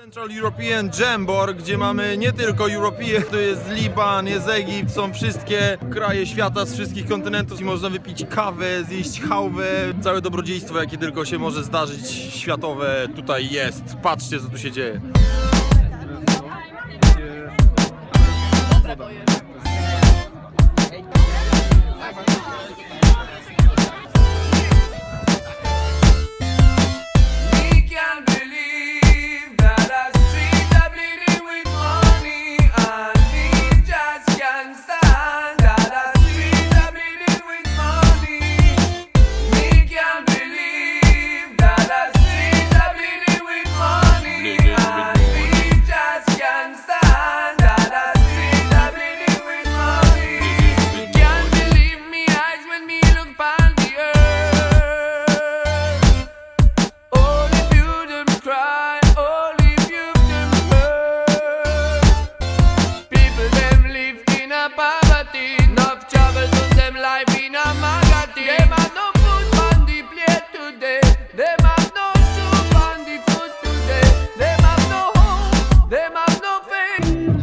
Central European Jamboard, gdzie mamy nie tylko European, to jest Liban, jest Egipt, są wszystkie kraje świata z wszystkich kontynentów i można wypić kawę, zjeść chałwę, całe dobrodziejstwo jakie tylko się może zdarzyć światowe tutaj jest. Patrzcie co tu się dzieje.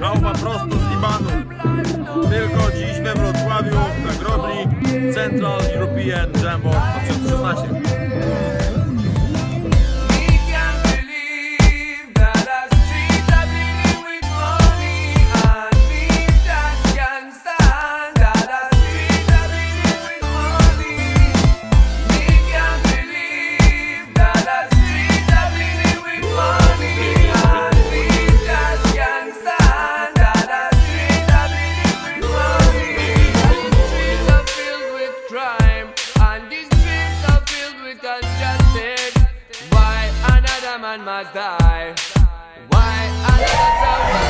Chałwa prosto z Libanu. Tylko dziś we Wrocławiu na Grobli Central European Jamboard 2016. man must die. Why I love so